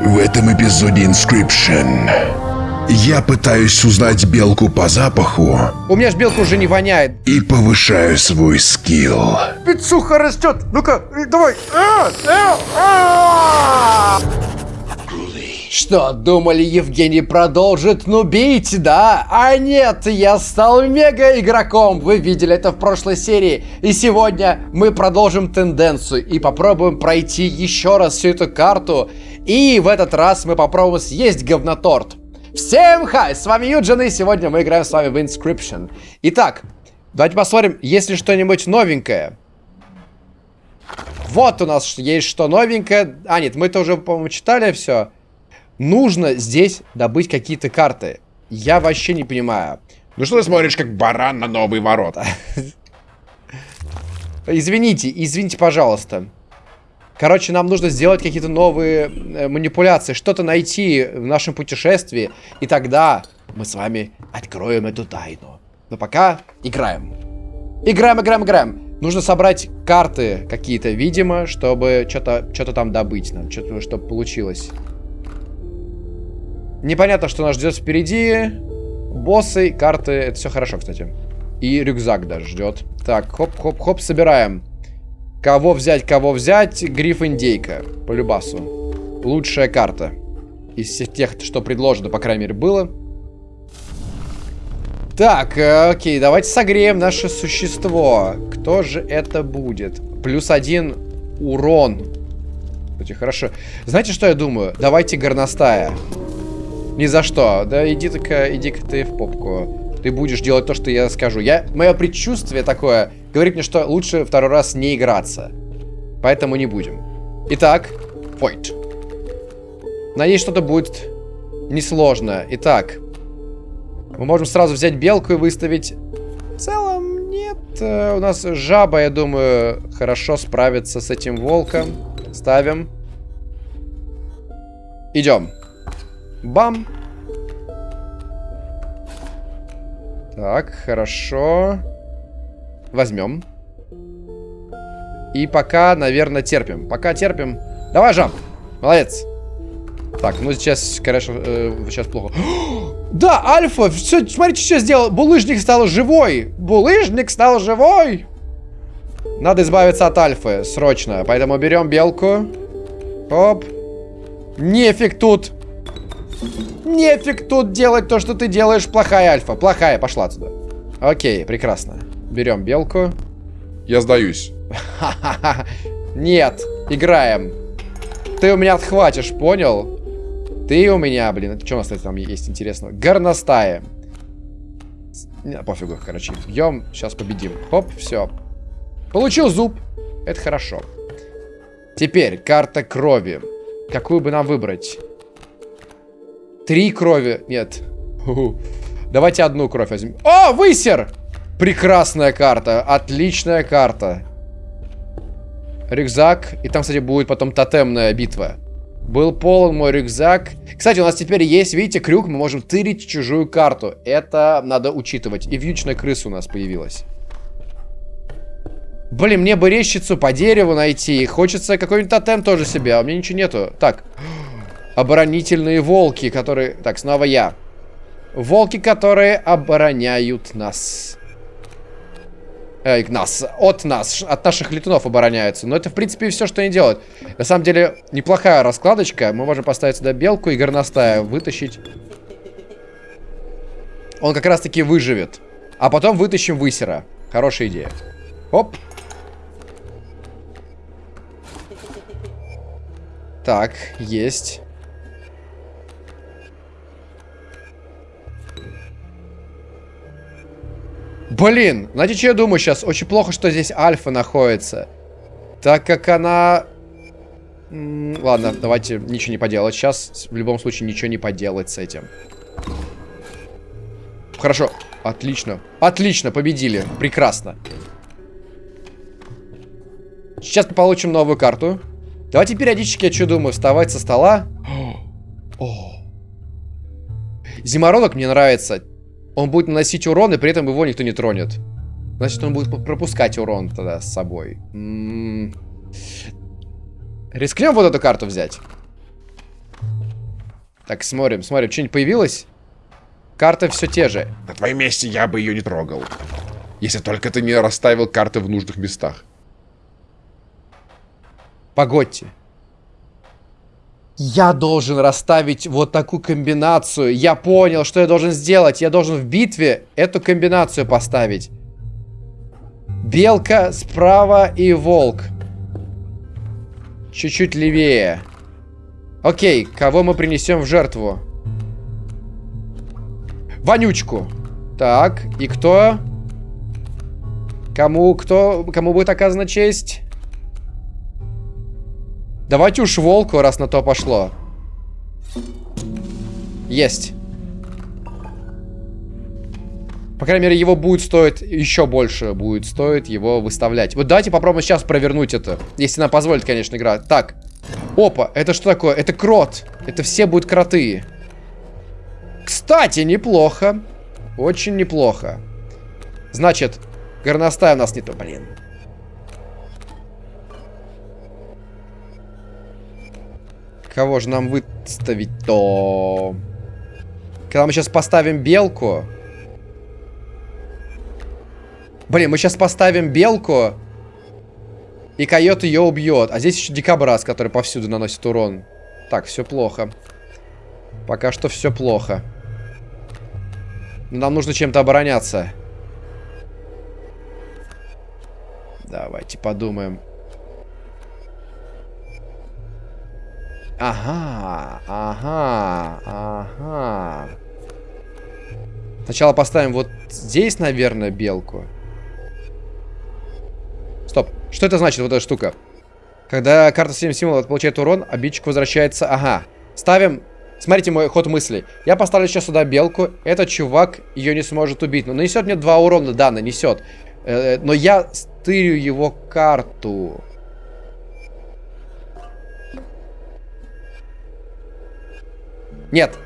В этом эпизоде Inscription я пытаюсь узнать белку по запаху У меня ж белка уже не воняет. и повышаю свой скилл. Пиццуха растет. Ну-ка, э, давай. А, а, а! Что, думали, Евгений продолжит нубить, да? А нет, я стал мега игроком. Вы видели это в прошлой серии. И сегодня мы продолжим тенденцию и попробуем пройти еще раз всю эту карту. И в этот раз мы попробуем съесть говноторт. Всем хай, с вами Юджин, и сегодня мы играем с вами в Inscription. Итак, давайте посмотрим, есть ли что-нибудь новенькое. Вот у нас есть что новенькое. А, нет, мы это уже, по-моему, читали все. Нужно здесь добыть какие-то карты. Я вообще не понимаю. Ну что ты смотришь, как баран на новые ворота? Извините, извините, пожалуйста. Короче, нам нужно сделать какие-то новые э, манипуляции, что-то найти в нашем путешествии, и тогда мы с вами откроем эту тайну. Но пока играем. Играем, играем, играем. Нужно собрать карты какие-то, видимо, чтобы что-то что там добыть нам, что-то, чтобы получилось. Непонятно, что нас ждет впереди. Боссы, карты, это все хорошо, кстати. И рюкзак даже ждет. Так, хоп-хоп-хоп, собираем. Кого взять, кого взять? Гриф Индейка. По любасу. Лучшая карта. Из всех тех, что предложено, по крайней мере, было. Так, э, окей, давайте согреем наше существо. Кто же это будет? Плюс один урон. Кстати, хорошо. Знаете, что я думаю? Давайте горностая. Ни за что. Да иди-ка, иди-ка ты в попку. Ты будешь делать то, что я скажу. Я, мое предчувствие такое говорит мне, что лучше второй раз не играться. Поэтому не будем. Итак, Фойт. Надеюсь, что-то будет несложно. Итак, мы можем сразу взять белку и выставить... В целом, нет. Э, У нас жаба, я думаю, хорошо справится с этим волком. Ставим. Идем. Бам. Так, хорошо. Возьмем. И пока, наверное, терпим. Пока терпим. Давай, жаб. Молодец. Так, ну сейчас, конечно, э, сейчас плохо. да, Альфа, все, смотрите, что сделал. Булыжник стал живой. Булыжник стал живой. Надо избавиться от Альфы, срочно. Поэтому берем белку. Оп. Нефиг тут. Нефиг тут делать то, что ты делаешь. Плохая Альфа. Плохая, пошла туда. Окей, прекрасно. Берем белку. Я сдаюсь. Нет, играем. Ты у меня отхватишь, понял? Ты у меня, блин, это что у нас кстати, там есть интересного? Горностая. Не, пофигу, короче, бьем, сейчас победим. Хоп, все. Получил зуб. Это хорошо. Теперь карта крови. Какую бы нам выбрать? Три крови. Нет. Давайте одну кровь возьмем. О, высер! Прекрасная карта. Отличная карта. Рюкзак. И там, кстати, будет потом тотемная битва. Был полон мой рюкзак. Кстати, у нас теперь есть, видите, крюк. Мы можем тырить чужую карту. Это надо учитывать. И вьючная крыса у нас появилась. Блин, мне бы рещицу по дереву найти. Хочется какой-нибудь тотем тоже себе. А у меня ничего нету. Так. Оборонительные волки, которые... Так, снова я. Волки, которые обороняют нас. Эй, нас. От нас. От наших летунов обороняются. Но это, в принципе, все, что они делают. На самом деле, неплохая раскладочка. Мы можем поставить сюда белку и горностая. Вытащить. Он как раз-таки выживет. А потом вытащим высера. Хорошая идея. Оп. Так, есть. Блин, знаете, что я думаю сейчас? Очень плохо, что здесь альфа находится. Так как она... Ладно, давайте ничего не поделать. Сейчас в любом случае ничего не поделать с этим. Хорошо. Отлично. Отлично, победили. Прекрасно. Сейчас мы получим новую карту. Давайте периодически, я что думаю, вставать со стола. О. Зимородок мне нравится. Он будет наносить урон, и при этом его никто не тронет. Значит, он будет пропускать урон тогда с собой. М -м -м. Рискнем вот эту карту взять. Так, смотрим, смотрим. Что-нибудь появилось? Карты все те же. На твоем месте я бы ее не трогал. Если только ты не расставил карты в нужных местах. Погодьте. Я должен расставить вот такую комбинацию. Я понял, что я должен сделать. Я должен в битве эту комбинацию поставить. Белка справа и волк. Чуть-чуть левее. Окей, кого мы принесем в жертву? Вонючку. Так, и кто? Кому, кто, кому будет оказана честь? Давайте уж волку, раз на то пошло. Есть. По крайней мере, его будет стоить еще больше будет стоить его выставлять. Вот давайте попробуем сейчас провернуть это. Если нам позволит, конечно, игра. Так. Опа, это что такое? Это крот. Это все будут кроты. Кстати, неплохо. Очень неплохо. Значит, горностай у нас не то, блин. Кого же нам выставить-то? Когда мы сейчас поставим белку... Блин, мы сейчас поставим белку, и койот ее убьет. А здесь еще дикобраз, который повсюду наносит урон. Так, все плохо. Пока что все плохо. Но нам нужно чем-то обороняться. Давайте подумаем. Ага, ага, ага. Сначала поставим вот здесь, наверное, белку. Стоп. Что это значит, вот эта штука? Когда карта 7 символов получает урон, обидчик возвращается... Ага. Ставим... Смотрите мой ход мыслей. Я поставлю сейчас сюда белку. Этот чувак ее не сможет убить. Но нанесет мне 2 урона. Да, нанесет. Э, но я стырю его карту. Нет.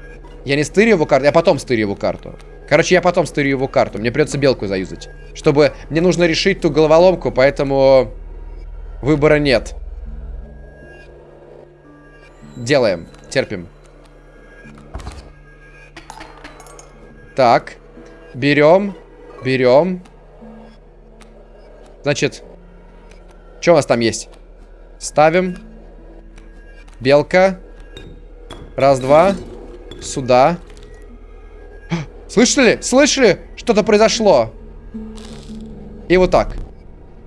Я не стырю его карту, я потом стырю его карту. Короче, я потом стырю его карту. Мне придется белку заюзать. Чтобы... Мне нужно решить ту головоломку, поэтому... Выбора нет. Делаем. Терпим. Так. Берем. Берем. Значит. Что у нас там есть? Ставим. Белка. Раз, два. Сюда. Слышали? Слышали? Что-то произошло. И вот так.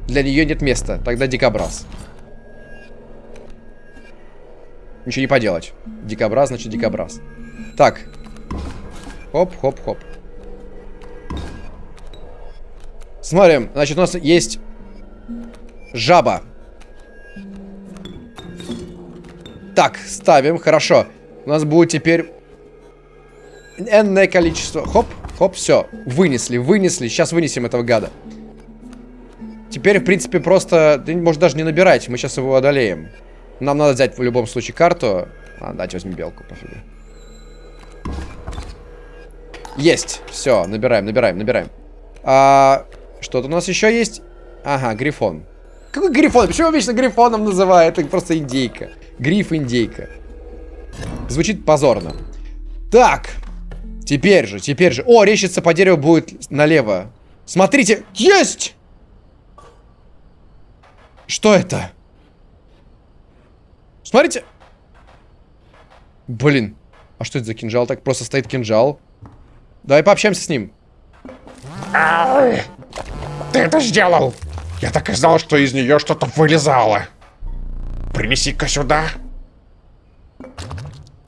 Для нее нет места. Тогда дикобраз. Ничего не поделать. Дикобраз, значит дикобраз. Так. Хоп, хоп, хоп. Смотрим. Значит, у нас есть жаба. Так, ставим. Хорошо. У нас будет теперь энное количество. Хоп, хоп, все. Вынесли, вынесли. Сейчас вынесем этого гада. Теперь, в принципе, просто... Ты можешь даже не набирать. Мы сейчас его одолеем. Нам надо взять в любом случае карту. А, дайте возьми белку, пофигу. Есть. Все, набираем, набираем, набираем. А, Что-то у нас еще есть? Ага, грифон. Какой грифон? Почему вечно грифоном называют? Это просто индейка. Гриф-индейка. Звучит позорно. Так. Теперь же, теперь же. О, рещица по дереву будет налево. Смотрите. Есть! Что это? Смотрите. Блин. А что это за кинжал? Так просто стоит кинжал. Давай пообщаемся с ним. Ты это сделал! Я так и знал, что из нее что-то вылезало. Принеси-ка сюда.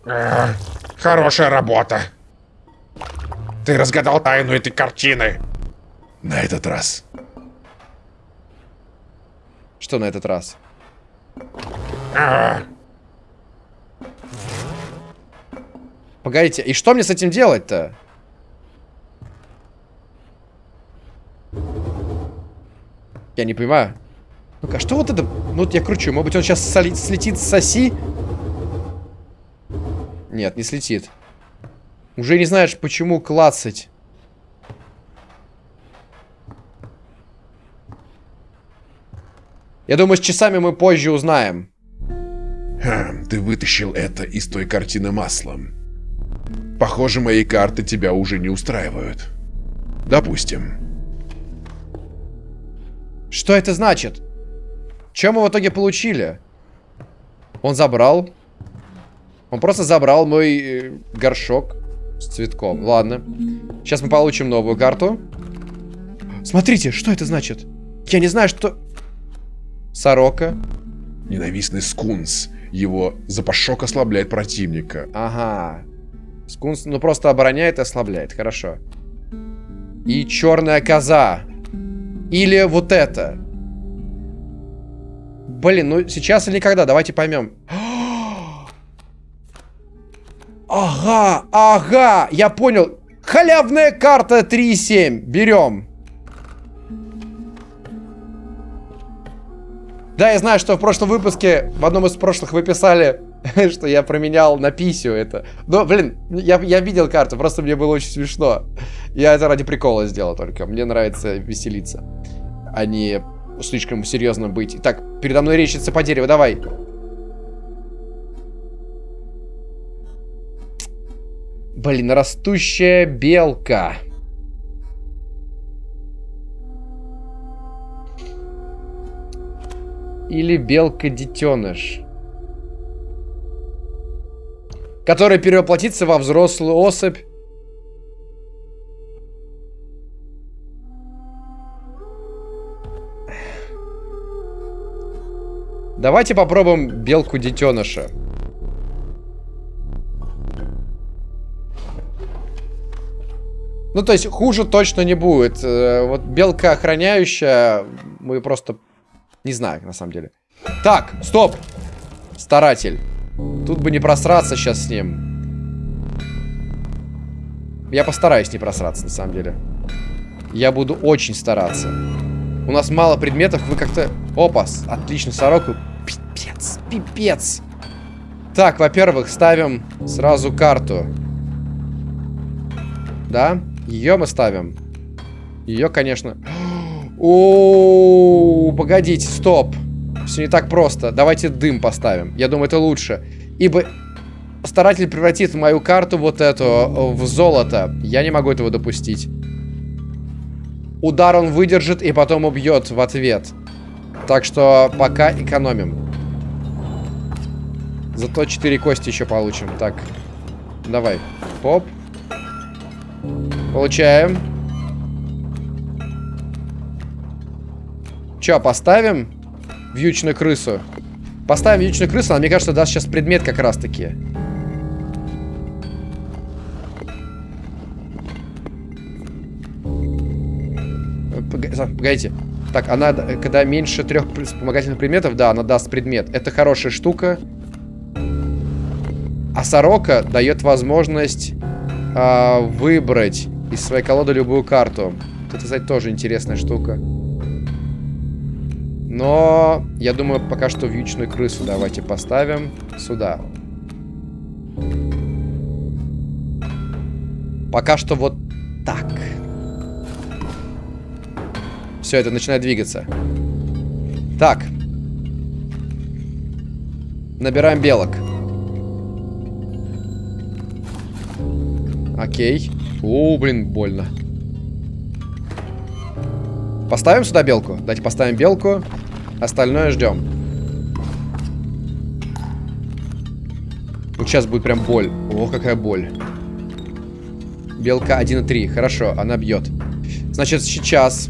А, хорошая работа. Ты разгадал тайну этой картины. На этот раз. Что на этот раз? А, Погодите, и что мне с этим делать-то? Я не понимаю. Ну-ка, что вот это? Ну вот я кручу. Может быть, он сейчас соли- слетит с оси? Нет, не слетит. Уже не знаешь, почему клацать. Я думаю, с часами мы позже узнаем. хм, ты вытащил это из той картины маслом. Похоже, мои карты тебя уже не устраивают. Допустим. Что это значит? Чем мы в итоге получили? Он забрал. Он просто забрал мой э, горшок с цветком. Ладно. Сейчас мы получим новую карту. Смотрите, что это значит? Я не знаю, что... Сорока. Ненавистный скунс. Его запашок ослабляет противника. Ага. Скунс, ну, просто обороняет и ослабляет. Хорошо. И черная коза. Или вот это. Блин, ну сейчас или никогда, давайте поймем. Ага, ага, я понял. Халявная карта 3.7. Берем. Да, я знаю, что в прошлом выпуске, в одном из прошлых вы писали, что я променял на писю это. Но, блин, я, я видел карту, просто мне было очень смешно. Я это ради прикола сделал только. Мне нравится веселиться, а не слишком серьезно быть. Так, передо мной речится по дереву, давай. Блин, растущая белка. Или белка-детеныш. Которая перевоплотится во взрослую особь. Давайте попробуем белку-детеныша. Ну, то есть, хуже точно не будет. Э, вот белка охраняющая, мы просто... Не знаю, на самом деле. Так, стоп! Старатель. Тут бы не просраться сейчас с ним. Я постараюсь не просраться, на самом деле. Я буду очень стараться. У нас мало предметов, вы как-то... Опа, отлично, сороку. Пипец, пипец. Так, во-первых, ставим сразу карту. Да? Ее мы ставим. Ее, конечно... О, погодите, стоп. Все не так просто. Давайте дым поставим. Я думаю, это лучше. Ибо старатель превратит мою карту вот эту в золото. Я не могу этого допустить. Удар он выдержит и потом убьет в ответ. Так что пока экономим. Зато 4 кости еще получим. Так, давай. Поп. Получаем. Че, поставим вьючную крысу? Поставим вьючную крысу, она, мне кажется, даст сейчас предмет как раз-таки. Погодите. Так, она, когда меньше трех вспомогательных предметов, да, она даст предмет. Это хорошая штука. А сорока дает возможность э, выбрать из своей колоды любую карту. Это, кстати, тоже интересная штука. Но я думаю, пока что вьючную крысу давайте поставим сюда. Пока что вот так. Все, это начинает двигаться. Так. Набираем белок. Окей. О, блин, больно. Поставим сюда белку? Давайте поставим белку. Остальное ждем. Вот сейчас будет прям боль. О, какая боль. Белка 1,3. Хорошо, она бьет. Значит, сейчас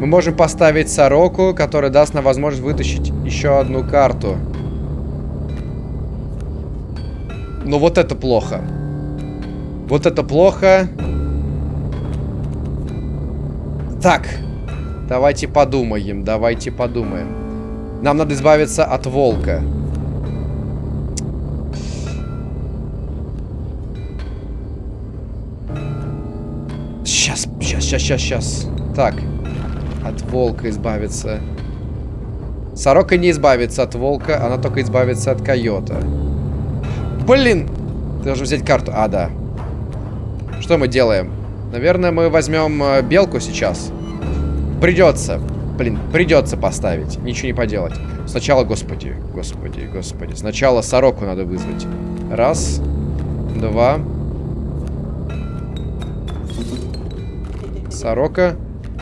мы можем поставить сороку, которая даст нам возможность вытащить еще одну карту. Но вот это плохо. Вот это плохо. Так. Давайте подумаем, давайте подумаем. Нам надо избавиться от волка. Сейчас, сейчас, сейчас, сейчас, сейчас. Так. От волка избавиться. Сорока не избавится от волка, она только избавится от койота. Блин! Ты должен взять карту. А, да. Что мы делаем? Наверное, мы возьмем э, белку сейчас. Придется. Блин, придется поставить. Ничего не поделать. Сначала, господи, господи, господи. Сначала сороку надо вызвать. Раз. Два. Сорока.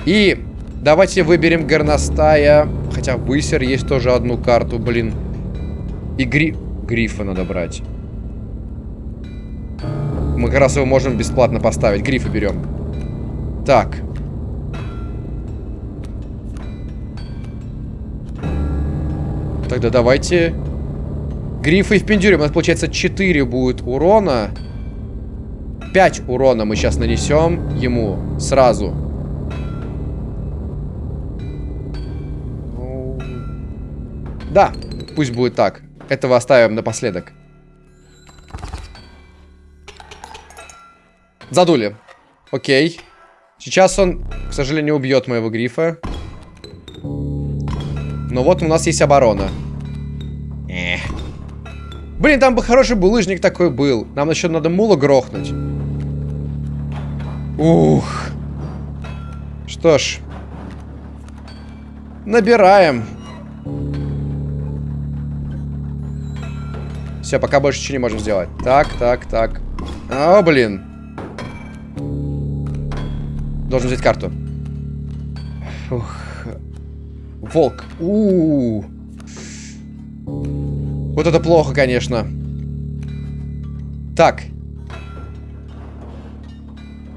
И давайте выберем горностая. Хотя высер есть тоже одну карту, блин. И гри... грифа надо брать. Мы как раз его можем бесплатно поставить. Грифа берем. Так. Тогда давайте... Грифы и впендюрим. У нас получается 4 будет урона. 5 урона мы сейчас нанесем ему сразу. Да, пусть будет так. Этого оставим напоследок. Задули. Окей. Сейчас он, к сожалению, убьет моего грифа. Но вот у нас есть оборона. Эх. Блин, там бы хороший булыжник такой был. Нам еще надо мула грохнуть. Ух. Что ж. Набираем. Все, пока больше ничего не можем сделать. Так, так, так. О, блин. Должен взять карту. Фух. Волк. У, -у, у Вот это плохо, конечно. Так.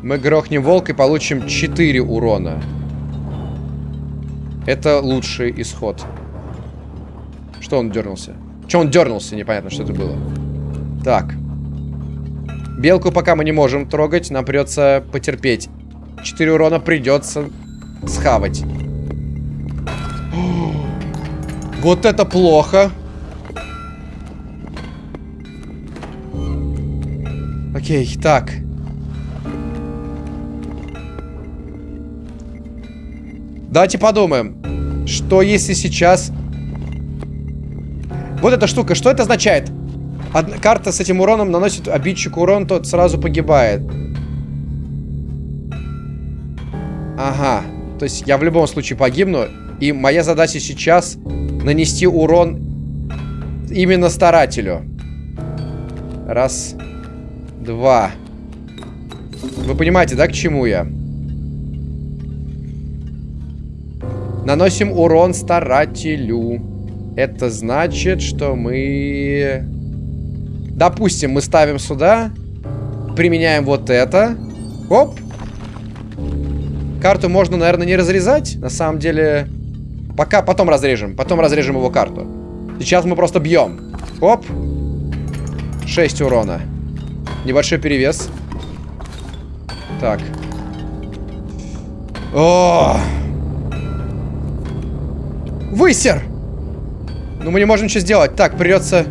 Мы грохнем волк и получим 4 урона. Это лучший исход. Что он дернулся? Че он дернулся? Непонятно, что это было. Так. Белку пока мы не можем трогать. Нам придется потерпеть. 4 урона придется схавать. Вот это плохо. Окей, так. Давайте подумаем. Что если сейчас... Вот эта штука, что это означает? Одна карта с этим уроном наносит обидчику урон, тот сразу погибает. Ага. То есть я в любом случае погибну. И моя задача сейчас нанести урон именно старателю. Раз. Два. Вы понимаете, да, к чему я? Наносим урон старателю. Это значит, что мы... Допустим, мы ставим сюда. Применяем вот это. Оп. Карту можно, наверное, не разрезать. На самом деле... Пока потом разрежем. Потом разрежем его карту. Сейчас мы просто бьем. Оп. 6 урона. Небольшой перевес. Так. О! Высер! Ну, мы не можем ничего сделать. Так, придется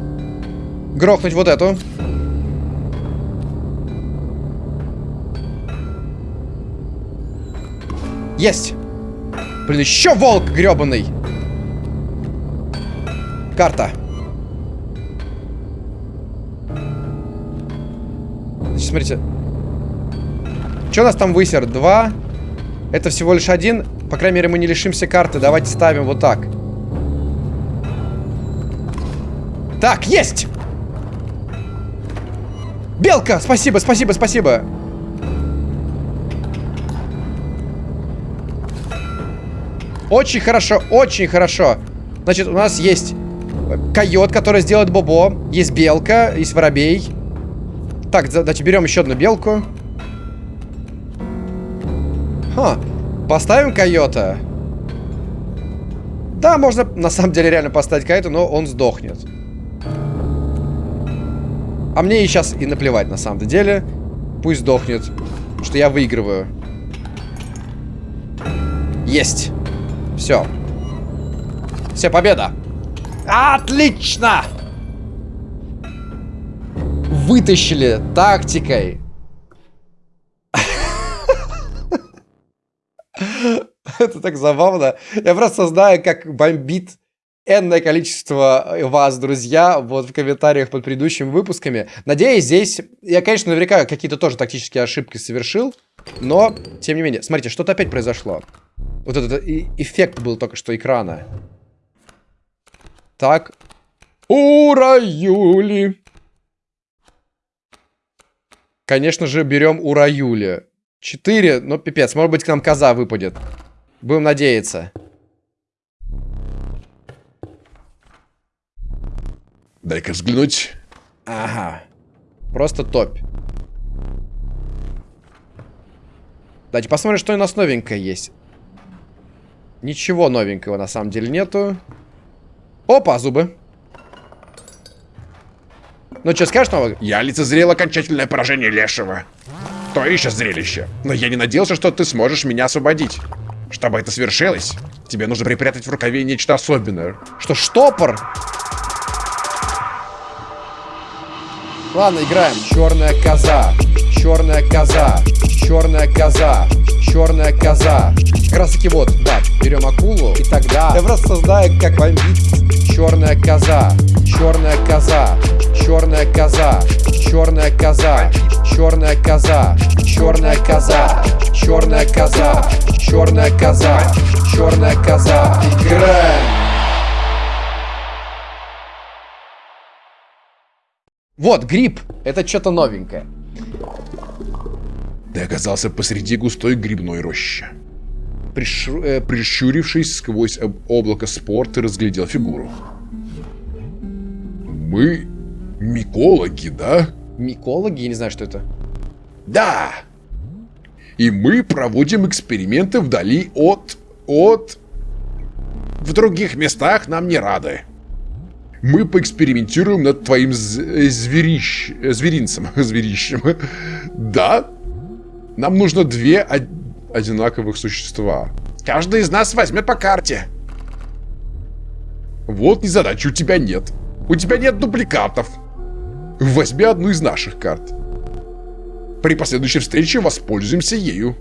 грохнуть вот эту. Есть! Блин, еще волк гребаный! Карта. Значит, смотрите. Что у нас там высер? Два. Это всего лишь один. По крайней мере, мы не лишимся карты. Давайте ставим вот так. Так, есть! Белка! Спасибо, спасибо, спасибо. Очень хорошо, очень хорошо. Значит, у нас есть койот, который сделает бобо. Есть белка, есть воробей. Так, значит, берем еще одну белку. Ха, поставим койота. Да, можно на самом деле реально поставить койота, но он сдохнет. А мне и сейчас и наплевать на самом деле. Пусть сдохнет, что я выигрываю. Есть. Все. Все, победа. Отлично! Вытащили тактикой. Это так забавно. Я просто знаю, как бомбит энное количество вас, друзья, вот в комментариях под предыдущими выпусками. Надеюсь, здесь... Я, конечно, наверняка какие-то тоже тактические ошибки совершил, но, тем не менее... Смотрите, что-то опять произошло. Вот этот эффект был только что экрана. Так. Ура, Юли! Конечно же, берем у Раюли. Четыре, ну пипец, может быть к нам коза выпадет. Будем надеяться. Дай-ка взглянуть. Ага. Просто топь. Давайте посмотрим, что у нас новенькое есть. Ничего новенького на самом деле нету. Опа, зубы. Ну, что скажешь нового? Я лицезрел окончательное поражение Лешего. То еще зрелище. Но я не надеялся, что ты сможешь меня освободить. Чтобы это свершилось, тебе нужно припрятать в рукаве нечто особенное. Что, штопор? Ладно, играем. Черная коза. Черная коза. Черная коза. Черная коза. Как раз таки вот, да, берем акулу и тогда я просто создаю как бомбит. Черная коза. Черная коза. Черная коза. Черная коза. Черная коза. Черная коза. Черная коза. Черная коза. Черная коза. Играем. Вот, гриб. Это что-то новенькое. Ты оказался посреди густой грибной рощи. Пришу... э, Прищурившись сквозь об- облако спор, ты разглядел фигуру. Мы микологи, да? микологи? Я не знаю, что это. Да! И мы проводим эксперименты вдали от... от... В других местах нам не рады. Мы поэкспериментируем над твоим э, зверищ... э, зверинцем. Зверищем. Да? Нам нужно две од- одинаковых существа. Каждый из нас возьмет по карте. Вот незадачи у тебя нет. У тебя нет дубликатов. Возьми одну из наших карт. При последующей встрече воспользуемся ею.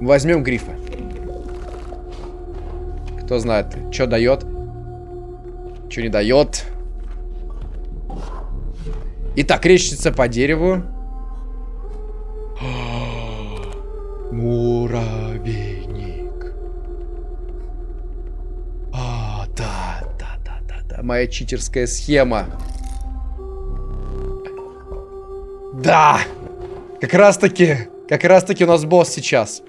Возьмем грифа. Кто знает, что дает, что не дает. Итак, речится по дереву. Муравейник. А, да, да, да, да, да. Моя читерская схема. Да! Как раз таки, как раз таки у нас босс сейчас.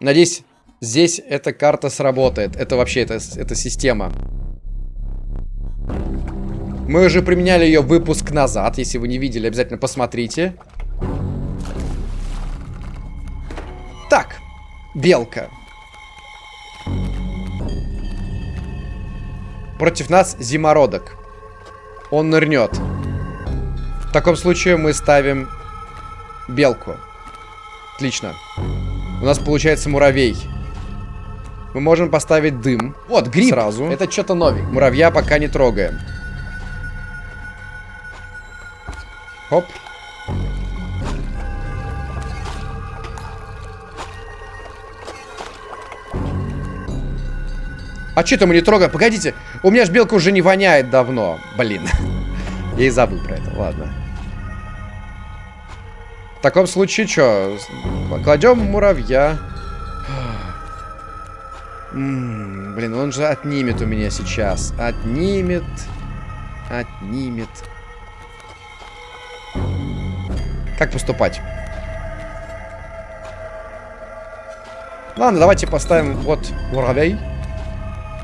Надеюсь, здесь эта карта сработает. Это вообще, это, это система. Мы уже применяли ее выпуск назад. Если вы не видели, обязательно посмотрите. Так, белка. Против нас зимородок. Он нырнет. В таком случае мы ставим белку. Отлично. У нас получается муравей. Мы можем поставить дым. Вот, гриб. Сразу. Это что-то новенькое. Муравья пока не трогаем. Хоп. А что-то мы не трогаем? Погодите, у меня ж белка уже не воняет давно. Блин. Я и забыл про это, ладно. В таком случае что? Кладем муравья. Блин, он же отнимет у меня сейчас. Отнимет. Отнимет. Как поступать? Ладно, давайте поставим вот муравей.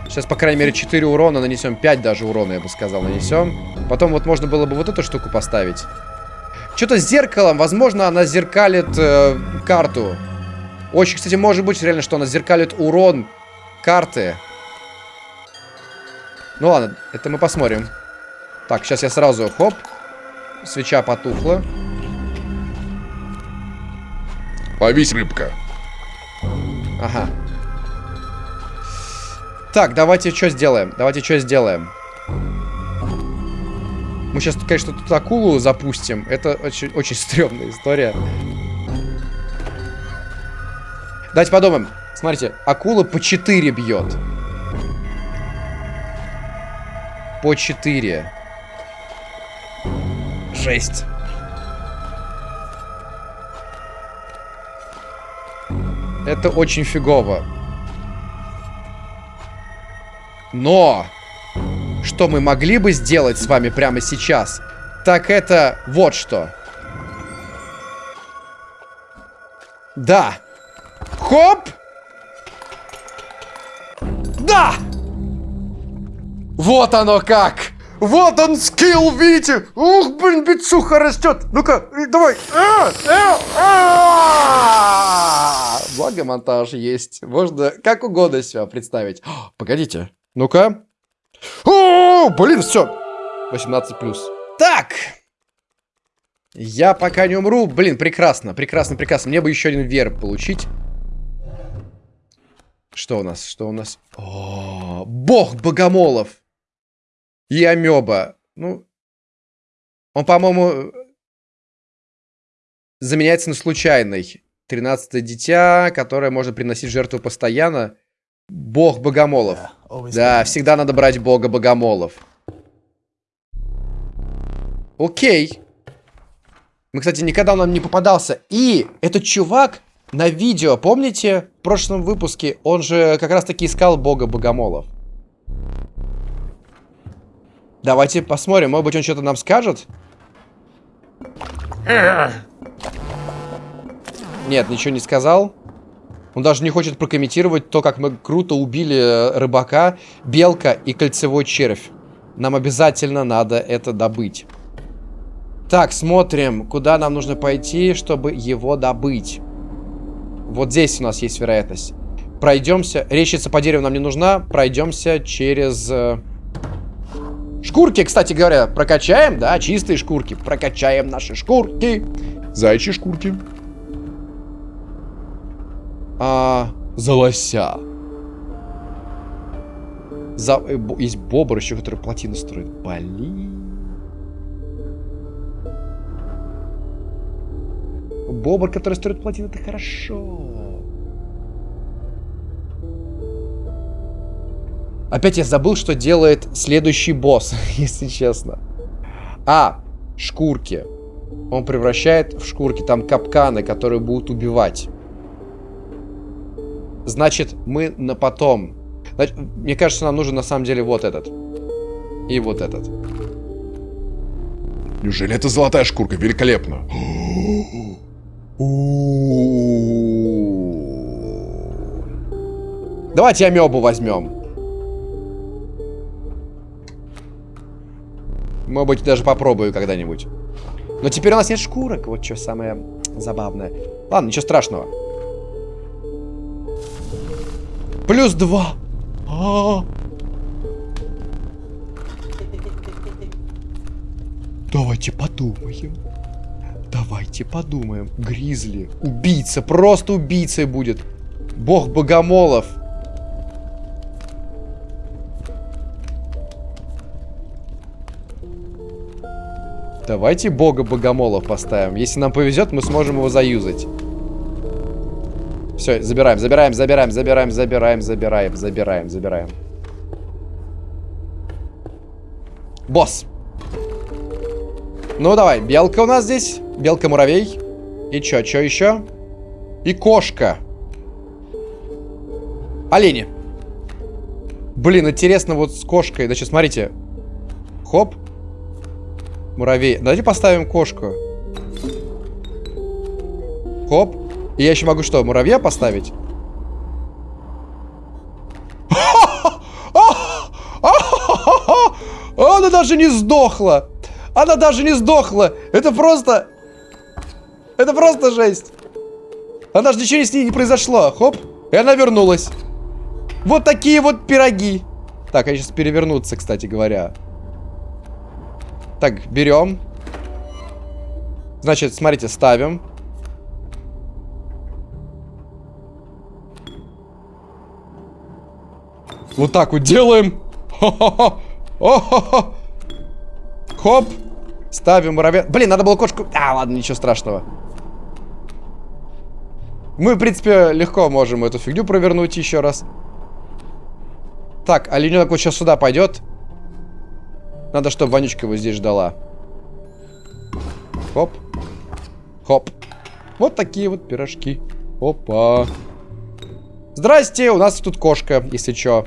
Сейчас, по крайней мере, 4 урона нанесем. 5 даже урона, я бы сказал, нанесем. Потом вот можно было бы вот эту штуку поставить. Что-то с зеркалом. Возможно, она зеркалит э, карту. Очень, кстати, может быть реально, что она зеркалит урон карты. Ну ладно, это мы посмотрим. Так, сейчас я сразу, хоп. Свеча потухла. Повись, рыбка. Ага. Так, давайте что сделаем? Давайте что сделаем? Мы сейчас, конечно, тут акулу запустим. Это очень, очень стрёмная история. Давайте подумаем. Смотрите, акула по 4 бьет. По 4. Жесть. Это очень фигово. Но, что мы могли бы сделать с вами прямо сейчас, так это вот что. Да. Хоп! Да! Вот оно как! Вот он скилл, видите? Ух, блин, бицуха растет. Ну-ка, давай. А, а, а! Благо монтаж есть. Можно как угодно себя представить. Погодите. Ну-ка. О, блин, все. 18 плюс. Так. Я пока не умру. Блин, прекрасно, прекрасно, прекрасно. Мне бы еще один верб получить. Что у нас? Что у нас? О, бог богомолов. И амеба. Ну, он, по-моему, заменяется на случайный. Тринадцатое дитя, которое можно приносить жертву постоянно. Бог богомолов. Да, всегда надо брать бога богомолов. Окей. Мы, кстати, никогда он нам не попадался. И этот чувак на видео, помните, в прошлом выпуске, он же как раз таки искал бога богомолов. Давайте посмотрим, может быть он что-то нам скажет? Нет, ничего не сказал. Он даже не хочет прокомментировать то, как мы круто убили э, рыбака, белка и кольцевой червь. Нам обязательно надо это добыть. Так, смотрим, куда нам нужно пойти, чтобы его добыть. Вот здесь у нас есть вероятность. Пройдемся. Речица по дереву нам не нужна. Пройдемся через... Э, шкурки, кстати говоря, прокачаем, да, чистые шкурки. Прокачаем наши шкурки. Зайчи шкурки. А, за лося. За... э, бо- Есть бобр еще, который плотину строит. Блин. Бобр, который строит плотину, это хорошо. Опять я забыл, что делает следующий босс, если честно. А, шкурки. Он превращает в шкурки там капканы, которые будут убивать. Значит, мы на потом. Значит, мне кажется, нам нужен на самом деле вот этот. И вот этот. Неужели это золотая шкурка? Великолепно. Давайте амебу возьмем. Может быть, даже попробую когда-нибудь. Но теперь у нас нет шкурок. Вот что самое забавное. Ладно, ничего страшного. Плюс два. А. Давайте подумаем. Давайте подумаем. Гризли. Убийца. Просто убийцей будет. Бог богомолов. Давайте бога богомолов поставим. Если нам повезет, мы сможем его заюзать. Все, забираем, забираем, забираем, забираем, забираем, забираем, забираем, забираем. Босс. Ну, давай, белка у нас здесь. Белка-муравей. И чё, чё еще? И кошка. Олени. Блин, интересно вот с кошкой. Значит, смотрите. Хоп. Муравей. Давайте поставим кошку. Хоп. И я еще могу что, муравья поставить? Она даже не сдохла. Она даже не сдохла. Это просто... Это просто жесть. Она же ничего с ней не произошло. Хоп. И она вернулась. Вот такие вот пироги. Так, они сейчас перевернутся, кстати говоря. Так, берем. Значит, смотрите, ставим. Вот так вот делаем. Хоп. Ставим муравья. Блин, надо было кошку... А, ладно, ничего страшного. Мы, в принципе, легко можем эту фигню провернуть еще раз. Так, олененок вот сейчас сюда пойдет. Надо, чтобы Вонючка его здесь ждала. Хоп. Хоп. Вот такие вот пирожки. Опа. Здрасте, у нас тут кошка, если чё.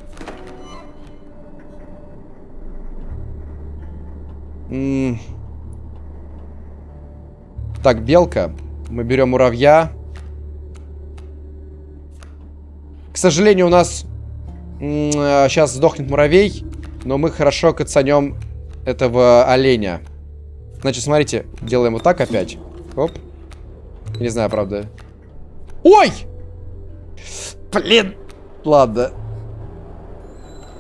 Так, белка. Мы берем муравья. К сожалению, у нас сейчас сдохнет муравей, но мы хорошо кацанем этого оленя. Значит, смотрите, делаем вот так опять. Оп. Не знаю, правда. Ой! Блин! Ладно.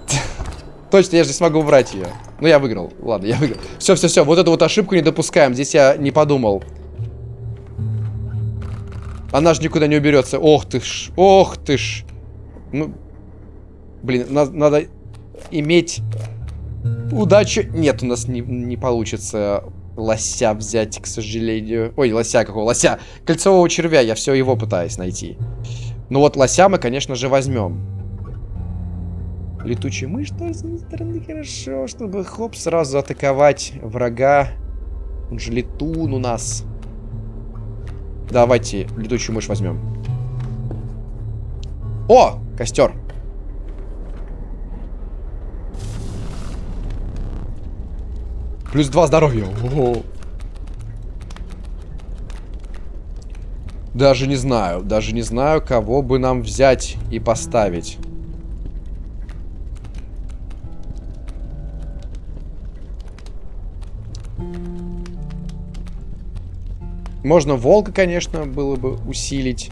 Точно, я же не смогу убрать ее. Ну, я выиграл. Ладно, я выиграл. Все, все, все. Вот эту вот ошибку не допускаем. Здесь я не подумал. Она же никуда не уберется. Ох ты ж. Ох ты ж. Ну, блин, на надо иметь удачу. Нет, у нас не, не получится лося взять, к сожалению. Ой, лося какого? Лося. Кольцевого червя. Я все его пытаюсь найти. Ну вот лося мы, конечно же, возьмем. Летучая мышь тоже, с одной стороны, хорошо, чтобы, хоп, сразу атаковать врага. Он же летун у нас. Давайте летучую мышь возьмем. О, костер. Плюс два здоровья. О Даже не знаю. Даже не знаю, кого бы нам взять и поставить. Можно волка, конечно, было бы усилить.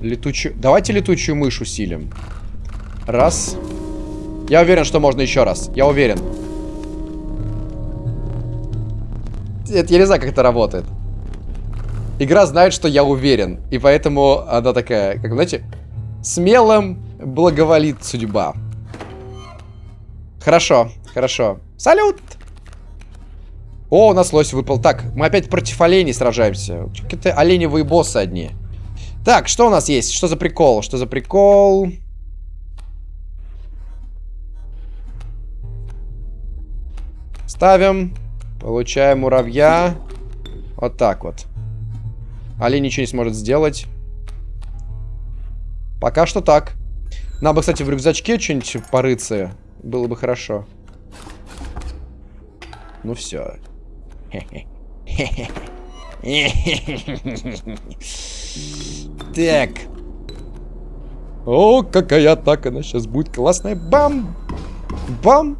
Летучую... Давайте летучую мышь усилим. Раз. Я уверен, что можно еще раз. Я уверен. Это, я не знаю, как это работает. Игра знает, что я уверен. И поэтому она такая, как, знаете, смелым благоволит судьба. Хорошо, хорошо. Салют! О, у нас лось выпал. Так, мы опять против оленей сражаемся. Какие-то оленевые боссы одни. Так, что у нас есть? Что за прикол? Что за прикол? Ставим. Получаем муравья. Вот так вот. Олень ничего не сможет сделать. Пока что так. Нам бы, кстати, в рюкзачке что-нибудь порыться. Было бы хорошо. Ну все. Так. О, какая атака она сейчас будет классная. Бам! Бам!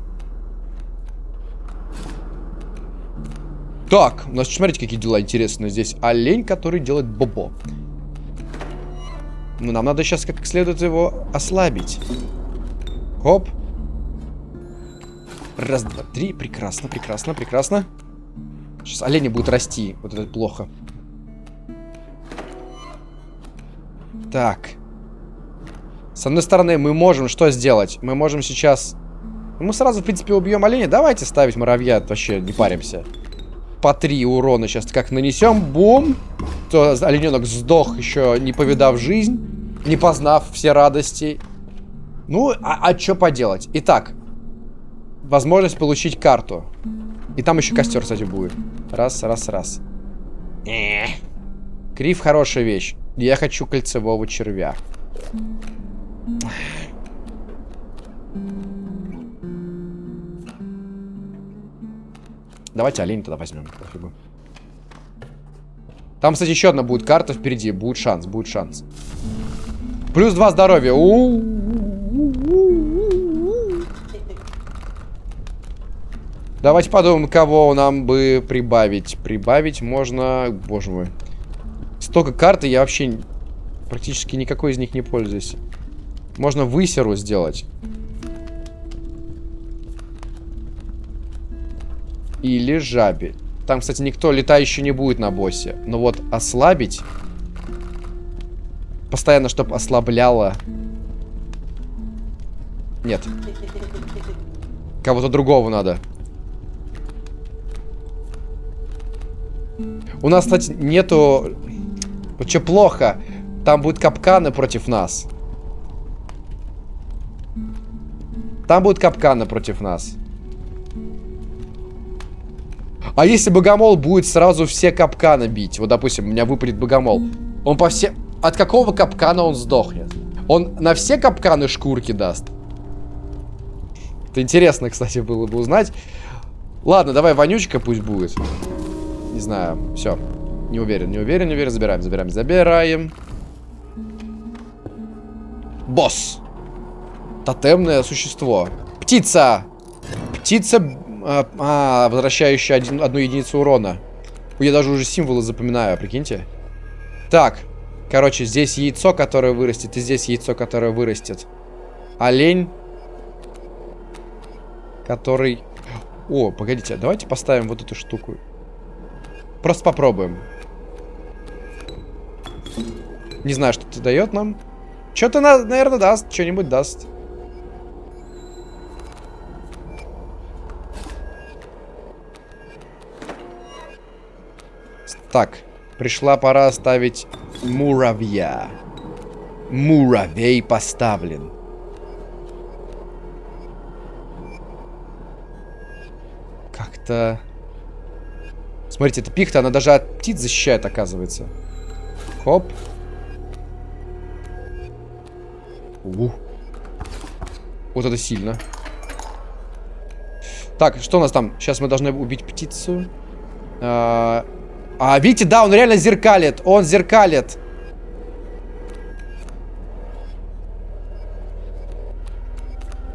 Так, у нас, смотрите, какие дела интересные. Здесь олень, который делает бобо. Ну, нам надо сейчас как следует его ослабить. Хоп. Раз, два, три. Прекрасно, прекрасно, прекрасно. Сейчас олени будут расти. Вот это плохо. Так. С одной стороны, мы можем что сделать? Мы можем сейчас... Мы сразу, в принципе, убьем оленя. Давайте ставить муравья. Вообще не паримся по 3 урона сейчас как нанесем. Бум. То олененок сдох, еще не повидав жизнь. Не познав все радости. Ну, а, а что поделать? Итак. Возможность получить карту. И там еще костер, кстати, будет. Раз, раз, раз. Крив хорошая вещь. Я хочу кольцевого червя. Давайте олень тогда возьмем. Пофигу. Там, кстати, еще одна будет карта впереди. Будет шанс, будет шанс. Плюс два здоровья. У -у -у Давайте подумаем, кого нам бы прибавить. Прибавить можно... Боже мой. Столько карт, я вообще практически никакой из них не пользуюсь. Можно высеру сделать. или жабе. Там, кстати, никто летающий не будет на боссе. Но вот ослабить... Постоянно, чтобы ослабляло... Нет. Кого-то другого надо. У нас, кстати, нету... Вот плохо. Там будут капканы против нас. Там будут капканы против нас. А если богомол будет сразу все капканы бить? Вот, допустим, у меня выпадет богомол. Он по всем... от какого капкана он сдохнет? Он на все капканы шкурки даст? Это интересно, кстати, было бы узнать. Ладно, давай вонючка пусть будет. Не знаю, все. Не уверен, не уверен, не уверен. Забираем, забираем, забираем. Босс. Тотемное существо. Птица. Птица, а, а, возвращающая один, одну единицу урона. Я даже уже символы запоминаю, прикиньте. Так. Короче, здесь яйцо, которое вырастет, и здесь яйцо, которое вырастет. Олень. Который... О, погодите, давайте поставим вот эту штуку. Просто попробуем. Не знаю, что это дает нам. Что-то, наверное, даст. Что-нибудь даст. Так, пришла пора ставить муравья. Муравей поставлен. Как-то... Смотрите, эта пихта, она даже от птиц защищает, оказывается. Хоп. У. Вот это сильно. Так, что у нас там? Сейчас мы должны убить птицу. А, а, видите, да, он реально зеркалит. Он зеркалит.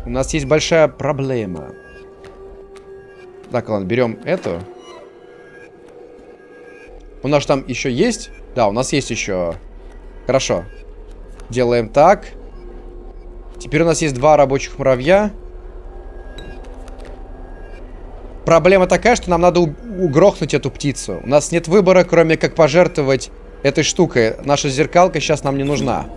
У нас есть большая проблема. Так, ладно, берем эту. У нас там еще есть? Да, у нас есть еще. Хорошо. Делаем так. Теперь у нас есть два рабочих муравья. Проблема такая, что нам надо угрохнуть эту птицу. У нас нет выбора, кроме как пожертвовать этой штукой. Наша зеркалка сейчас нам не нужна.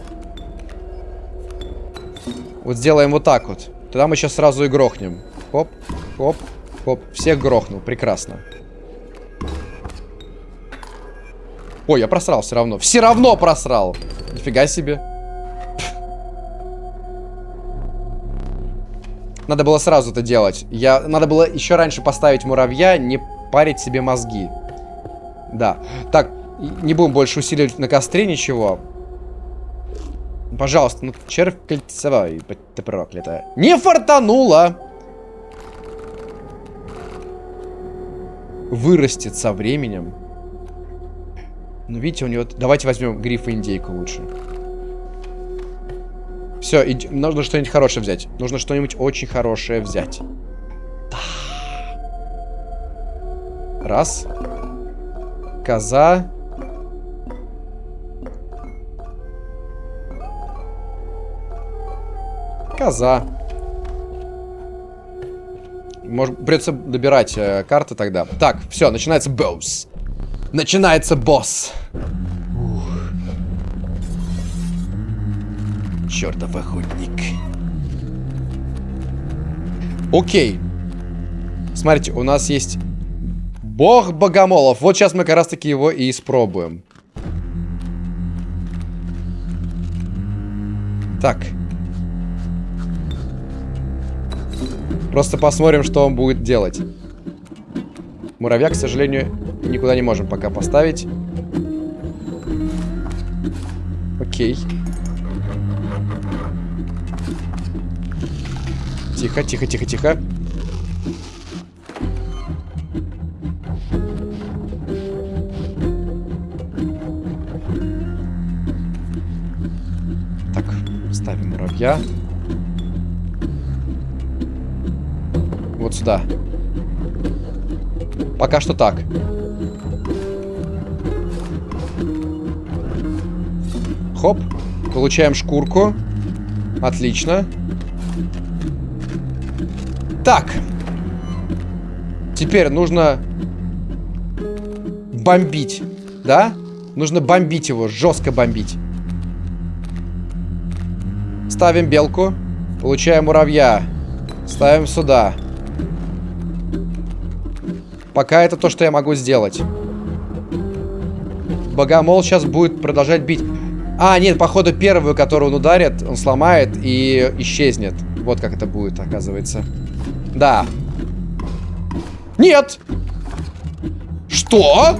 Вот сделаем вот так вот. Тогда мы сейчас сразу и грохнем. Хоп, хоп, хоп. Всех грохнул. Прекрасно. Ой, я просрал все равно. Все равно просрал. Нифига себе. Надо было сразу это делать. Я... Надо было еще раньше поставить муравья, не парить себе мозги. Да. Так, не будем больше усиливать на костре ничего. Пожалуйста, ну червь кольцевой, ты проклятая. Не фартануло! Вырастет со временем. Ну, видите, у него... Давайте возьмем гриф и индейку лучше. Все, иди... нужно что-нибудь хорошее взять. Нужно что-нибудь очень хорошее взять. Да. Раз. Коза. Коза. Может, придется добирать э, карты тогда. Так, все, начинается босс. Начинается босс. чертов охотник. Окей. Смотрите, у нас есть бог богомолов. Вот сейчас мы как раз таки его и испробуем. Так. Просто посмотрим, что он будет делать. Муравья, к сожалению, никуда не можем пока поставить. Окей. Тихо, тихо, тихо, тихо. Так, ставим муравья. Вот сюда. Пока что так. Хоп. Получаем шкурку. Отлично. Так. Теперь нужно бомбить. Да? Нужно бомбить его, жестко бомбить. Ставим белку. Получаем муравья. Ставим сюда. Пока это то, что я могу сделать. Богомол сейчас будет продолжать бить. А, нет, походу первую, которую он ударит, он сломает и исчезнет. Вот как это будет, оказывается. Да. Нет! Что?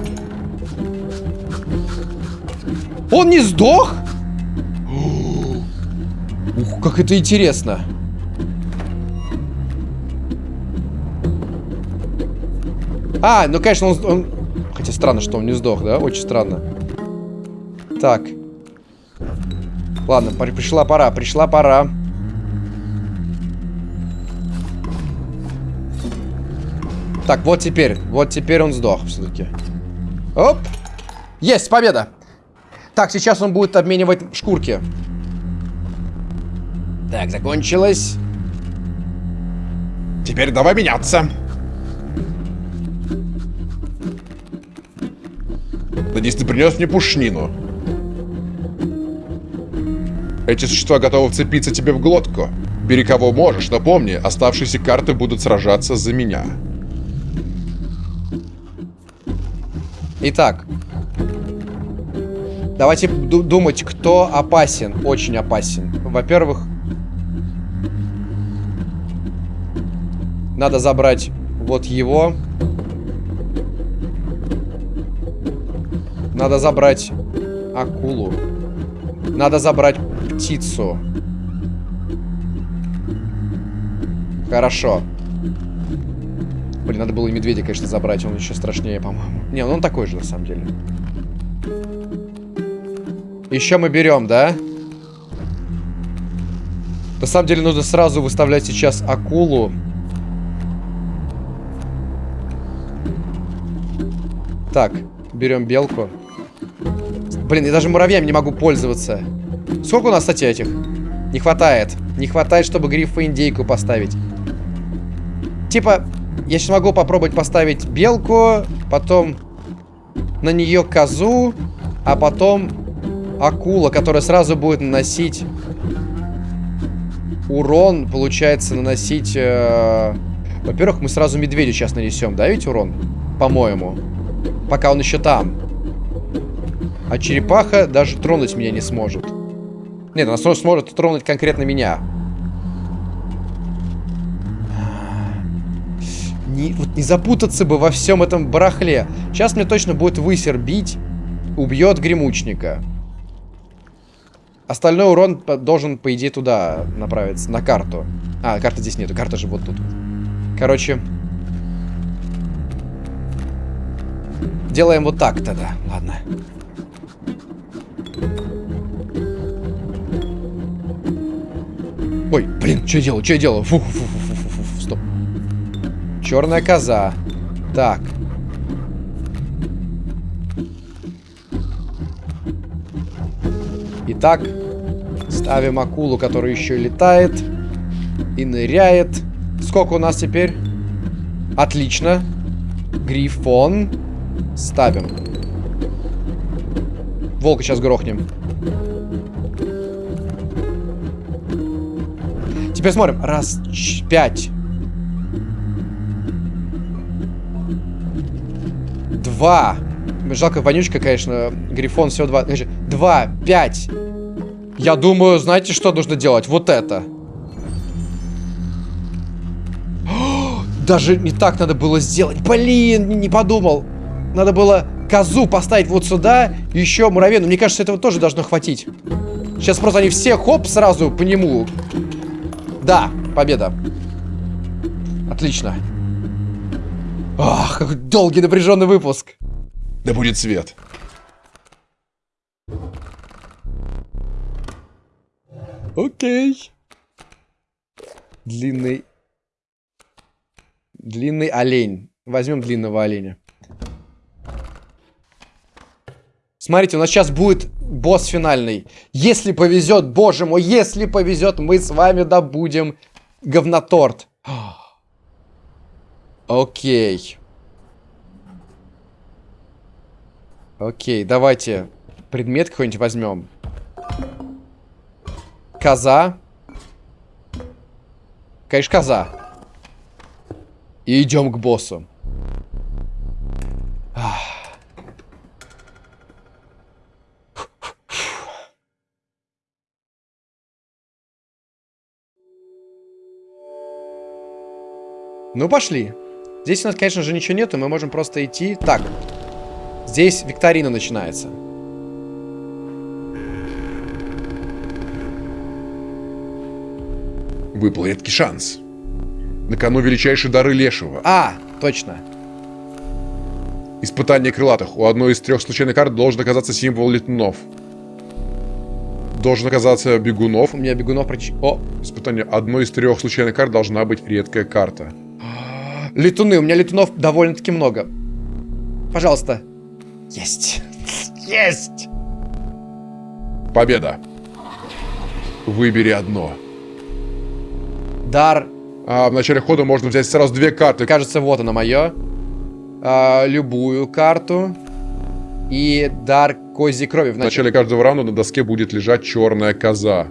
Он не сдох? Ух, как это интересно. А, ну, конечно, он, он... Хотя странно, что он не сдох, да? Очень странно. Так. Ладно, пришла пора, пришла пора. Так, вот теперь. Вот теперь он сдох все-таки. Оп. Есть, победа. Так, сейчас он будет обменивать шкурки. Так, закончилось. Теперь давай меняться. Надеюсь, ты принес мне пушнину. Эти существа готовы вцепиться тебе в глотку. Бери кого можешь, но помни, оставшиеся карты будут сражаться за меня. Итак. Давайте думать, кто опасен. Очень опасен. Во-первых, надо забрать вот его. Надо забрать акулу. Надо забрать птицу. Хорошо. Блин, надо было и медведя, конечно, забрать. Он еще страшнее, по-моему. Не, ну он такой же, на самом деле. Еще мы берем, да? На самом деле нужно сразу выставлять сейчас акулу. Так, берем белку. Блин, я даже муравьями не могу пользоваться. Сколько у нас, кстати, этих? Не хватает. Не хватает, чтобы грифа индейку поставить. Типа, я сейчас могу попробовать поставить белку, потом на нее козу, а потом акула, которая сразу будет наносить урон, получается, наносить... Э... Во-первых, мы сразу медведю сейчас нанесем, да, ведь урон? По-моему. Пока он еще там. А черепаха даже тронуть меня не сможет. Нет, она сможет тронуть конкретно меня. Не, вот не запутаться бы во всем этом барахле. Сейчас мне точно будет высер бить. Убьет гремучника. Остальной урон должен, по идее, туда направиться, на карту. А, карты здесь нету, карта же вот тут. Короче. Делаем вот так тогда. Ладно. Ой, блин, что я делаю? Что я делаю? Фу, фу, фу, фу, фу, фу, стоп. Черная коза. Так. Итак, ставим акулу, которая еще летает и ныряет. Сколько у нас теперь? Отлично. Грифон. Ставим. Волка сейчас грохнем. Теперь смотрим. Раз, пять. Два. Жалко, вонючка, конечно. Грифон всего два. Два, пять. Я думаю, знаете, что нужно делать? Вот это. Даже не так надо было сделать. Блин, не подумал. Надо было козу поставить вот сюда. Еще муравей. мне кажется, этого тоже должно хватить. Сейчас просто они все хоп сразу по нему да, победа. Отлично. Ах, какой долгий напряженный выпуск. Да будет свет. Окей. Длинный... Длинный олень. Возьмем длинного оленя. Смотрите, у нас сейчас будет босс финальный. Если повезет, боже мой, если повезет, мы с вами добудем говноторт. Окей. Окей, давайте предмет какой-нибудь возьмем. Коза. Конечно, коза. И идем к боссу. Ах. Ну, пошли. Здесь у нас, конечно же, ничего нету, мы можем просто идти. Так, здесь викторина начинается. Выпал редкий шанс. На кону величайшие дары Лешего. А, точно. Испытание крылатых. У одной из трех случайных карт должен оказаться символ летунов. Должен оказаться бегунов. У меня бегунов прич... О! Испытание. Одной из трех случайных карт должна быть редкая карта летуны. У меня летунов довольно-таки много. Пожалуйста. Есть. Есть. Победа. Выбери одно. Дар. А в начале хода можно взять сразу две карты. Кажется, вот оно мое. А, любую карту. И дар козьей крови. В В начале... начале каждого раунда на доске будет лежать черная коза.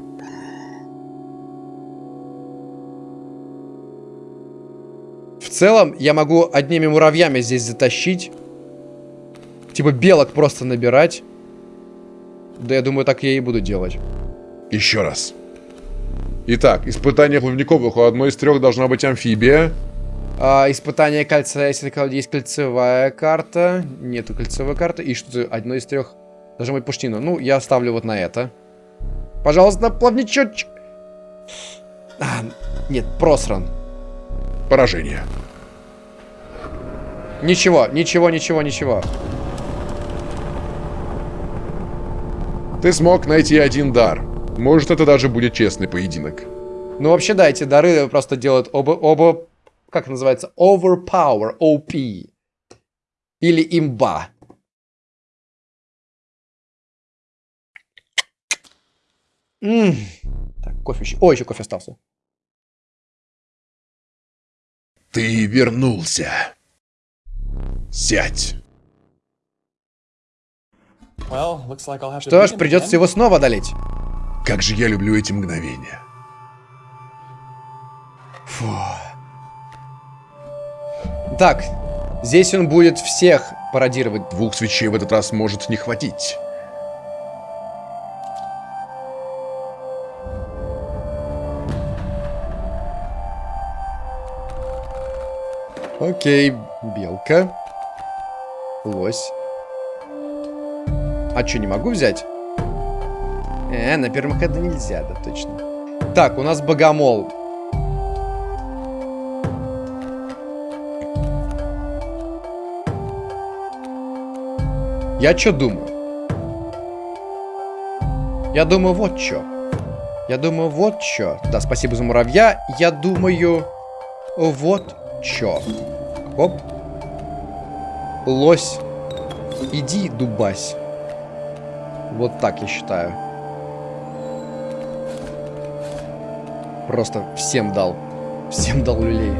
Целом, я могу одними муравьями здесь затащить. Типа белок просто набирать. Да я думаю, так я и буду делать. Еще раз. Итак, испытание плавниковых. У одной из трех должна быть амфибия. А, испытание кольца, если есть кольцевая карта. Нету кольцевой карты. И что-то одно из трех должна быть пуштина. Ну, я ставлю вот на это. Пожалуйста, плавничочек. А, нет, просран. Поражение. Ничего, ничего, ничего, ничего. Ты смог найти один дар. Может, это даже будет честный поединок. Ну, вообще, да, эти дары просто делают оба, оба, как называется, overpower, OP. Или имба. М. Так, кофе еще. О, еще кофе остался. Ты вернулся. Сядь. Что ж, придется его снова одолеть. Как же я люблю эти мгновения. Так, здесь он будет всех пародировать. Двух свечей в этот раз может не хватить. Окей, белка. Лось. А что, не могу взять? Э, на первом ходу нельзя, да точно. Так, у нас богомол. Я что думаю? Я думаю, вот что. Я думаю, вот что. Да, спасибо за муравья. Я думаю, вот что. Оп. Лось. Иди, дубась. Вот так я считаю. Просто всем дал. Всем дал люлей.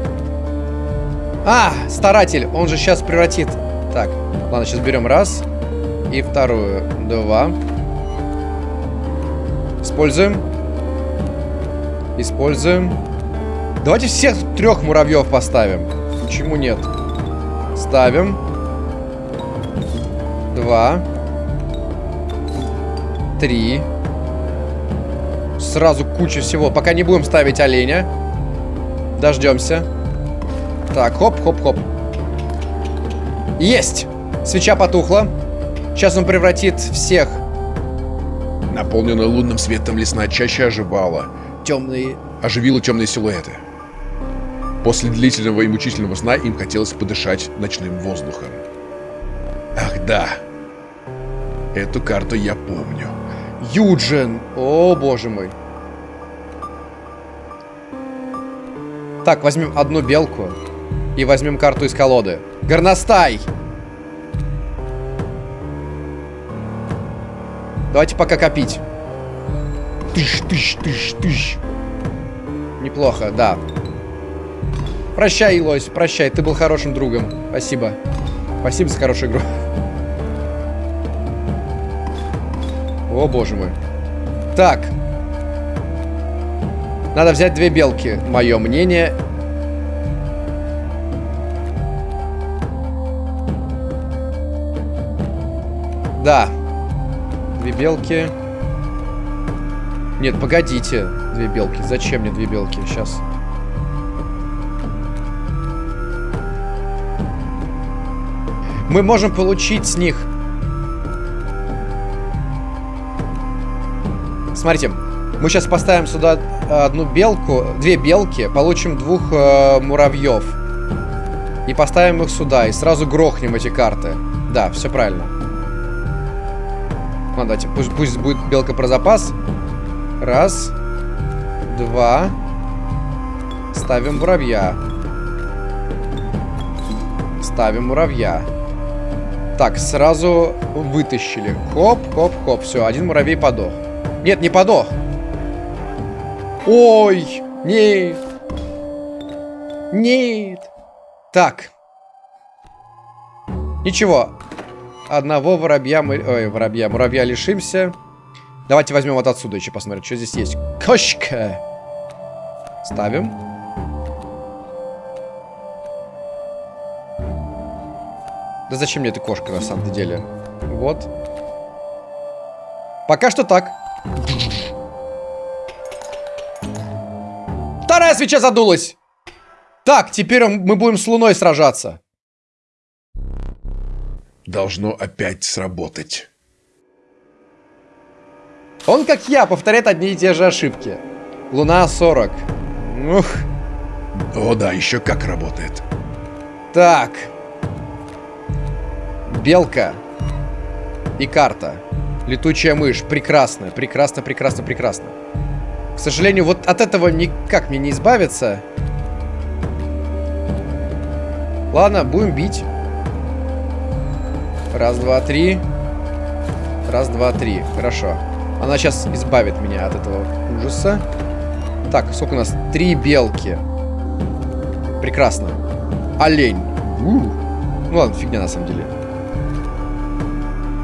А, старатель. Он же сейчас превратит. Так, ладно, сейчас берем раз. И вторую. Два. Используем. Используем. Давайте всех трех муравьев поставим. Почему нет? Ставим. Два. Три. Сразу куча всего. Пока не будем ставить оленя. Дождемся. Так, хоп-хоп-хоп. Есть! Свеча потухла. Сейчас он превратит всех Наполненная лунным светом лесная чаща оживала. темные. Оживила темные силуэты. После длительного и мучительного сна им хотелось подышать ночным воздухом. Ах да. Эту карту я помню. Юджин! О, боже мой. Так, возьмем одну белку. И возьмем карту из колоды. Горностай! Давайте пока копить. Тыщ, тыщ, тыщ, тыщ. Неплохо, да. Прощай, Лось, прощай. Ты был хорошим другом. Спасибо. Спасибо за хорошую игру. О, боже мой. Так. Надо взять две белки. Мое мнение. Да. Две белки. Нет, погодите. Две белки. Зачем мне две белки? Сейчас. Мы можем получить с них Смотрите, Мы сейчас поставим сюда одну белку, две белки, получим двух э, муравьев. И поставим их сюда, и сразу грохнем эти карты. Да, все правильно. Ладно, давайте, пусть, пусть будет белка про запас. Раз. Два. Ставим муравья. Ставим муравья. Так, сразу вытащили. Хоп, хоп, хоп. Все, один муравей подох. Нет, не подох. Ой, нет. Нет. Так. Ничего. Одного воробья мы... Ой, воробья. Муравья лишимся. Давайте возьмем вот отсюда еще посмотрим, что здесь есть. Кошка. Ставим. Да зачем мне эта кошка на самом деле? Вот. Пока что так. Вторая свеча задулась. Так, теперь мы будем с Луной сражаться. Должно опять сработать. Он, как я, повторяет одни и те же ошибки. Луна 40. Ух. О да, еще как работает. Так. Белка. И карта. Летучая мышь. Прекрасно, прекрасно, прекрасно, прекрасно. К сожалению, вот от этого никак мне не избавиться. Ладно, будем бить. Раз, два, три. Раз, два, три. Хорошо. Она сейчас избавит меня от этого ужаса. Так, сколько у нас? Три белки. Прекрасно. Олень. У. Ну ладно, фигня на самом деле.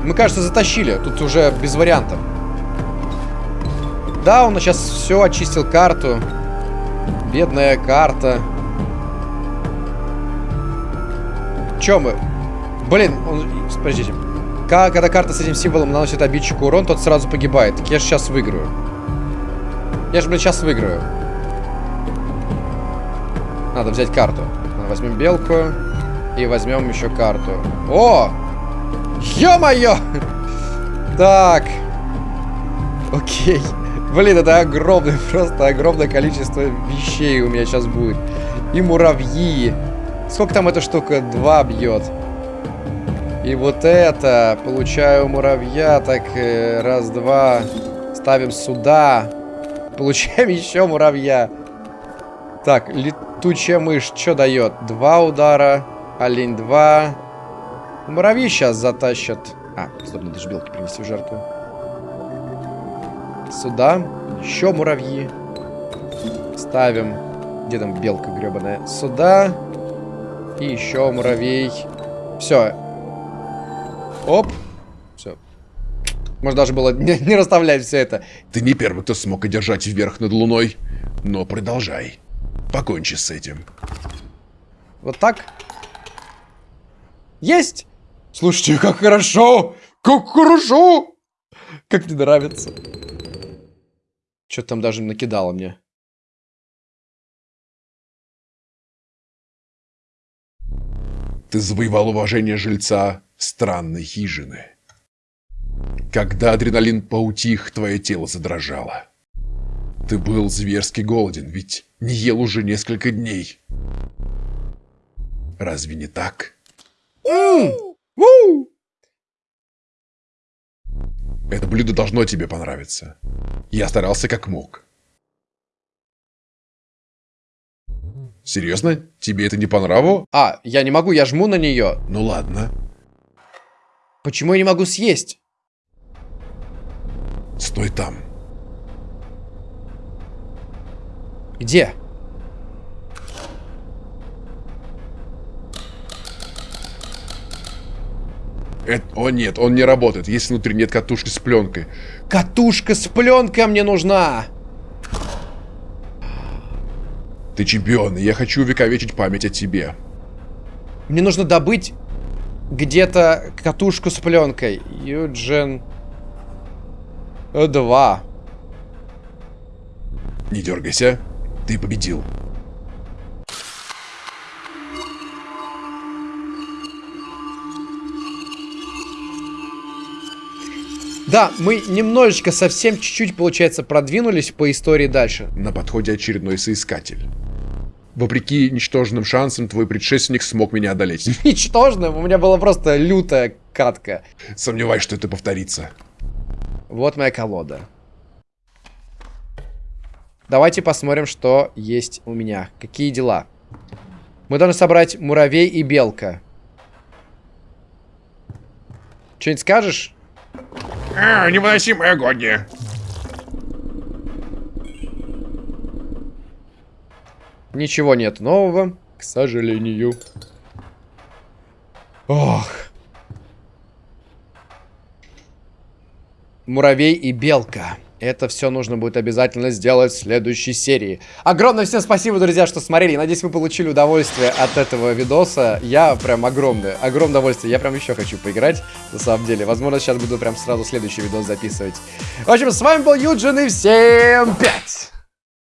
Мы, кажется, затащили. Тут уже без вариантов. Да, он сейчас все очистил карту. Бедная карта. Че мы? Блин, он... Подождите. Когда карта с этим символом наносит обидчику урон, тот сразу погибает. Так я же сейчас выиграю. Я же, блин, сейчас выиграю. Надо взять карту. Возьмем белку. И возьмем еще карту. О! Ё-моё! Так. Окей. Блин, это огромное, просто огромное количество вещей у меня сейчас будет. И муравьи. Сколько там эта штука? Два бьет. И вот это. Получаю муравья. Так, э, раз, два. Ставим сюда. Получаем еще муравья. Так, летучая мышь. Что дает? Два удара. Олень два. Муравьи сейчас затащат. А, стоп, надо же белки принести в жертву. Сюда. Еще муравьи. Ставим. Где там белка гребаная? Сюда. И еще муравей. Все. Оп. Все. Можно даже было не, не расставлять все это. Ты не первый, кто смог одержать вверх над луной. Но продолжай. Покончи с этим. Вот так. Есть! Слушайте, как хорошо! Как хорошо! Как мне нравится. Что-то там даже накидало мне. Ты завоевал уважение жильца странной хижины. Когда адреналин поутих, твое тело задрожало. Ты был зверски голоден, ведь не ел уже несколько дней. Разве не так? Это блюдо должно тебе понравиться. Я старался как мог. Серьезно? Тебе это не по нраву? А, я не могу, я жму на нее. Ну ладно. Почему я не могу съесть? Стой там. Где? Это... О нет, он не работает, если внутри нет катушки с пленкой. Катушка с пленкой мне нужна! Ты чемпион, и я хочу увековечить память о тебе. Мне нужно добыть где-то катушку с пленкой. Юджин... Два. Не дергайся, ты победил. Да, мы немножечко, совсем чуть-чуть, получается, продвинулись по истории дальше. На подходе очередной соискатель. Вопреки ничтожным шансам, твой предшественник смог меня одолеть. Ничтожно, у меня была просто лютая катка. Сомневаюсь, что это повторится. Вот моя колода. Давайте посмотрим, что есть у меня. Какие дела? Мы должны собрать муравей и белка. Что-нибудь скажешь? А, невыносимая агония. Ничего нет нового, к сожалению. Ох. Муравей и белка. Это все нужно будет обязательно сделать в следующей серии. Огромное всем спасибо, друзья, что смотрели. Надеюсь, вы получили удовольствие от этого видоса. Я прям огромное, огромное удовольствие. Я прям еще хочу поиграть, на самом деле. Возможно, сейчас буду прям сразу следующий видос записывать. В общем, с вами был Юджин и всем пять!